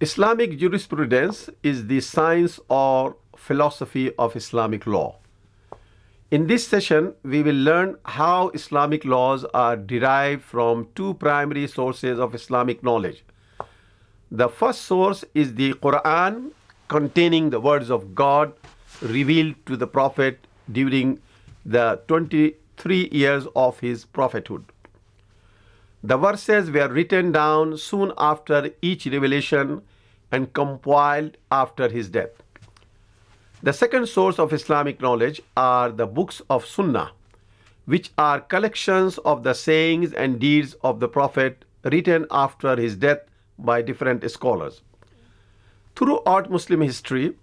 Islamic jurisprudence is the science or philosophy of Islamic law. In this session, we will learn how Islamic laws are derived from two primary sources of Islamic knowledge. The first source is the Quran, containing the words of God revealed to the Prophet during the 23 years of his prophethood. The verses were written down soon after each revelation and compiled after his death. The second source of Islamic knowledge are the books of Sunnah, which are collections of the sayings and deeds of the Prophet written after his death by different scholars. Throughout Muslim history,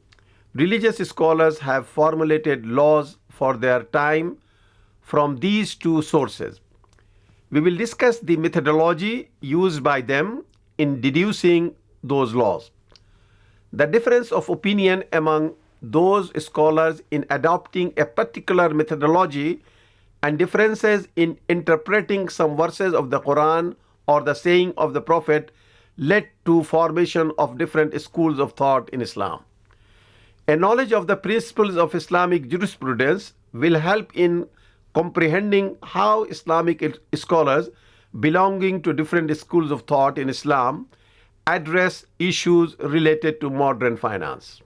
religious scholars have formulated laws for their time from these two sources. We will discuss the methodology used by them in deducing those laws. The difference of opinion among those scholars in adopting a particular methodology and differences in interpreting some verses of the Quran or the saying of the Prophet led to formation of different schools of thought in Islam. A knowledge of the principles of Islamic jurisprudence will help in comprehending how Islamic scholars belonging to different schools of thought in Islam address issues related to modern finance.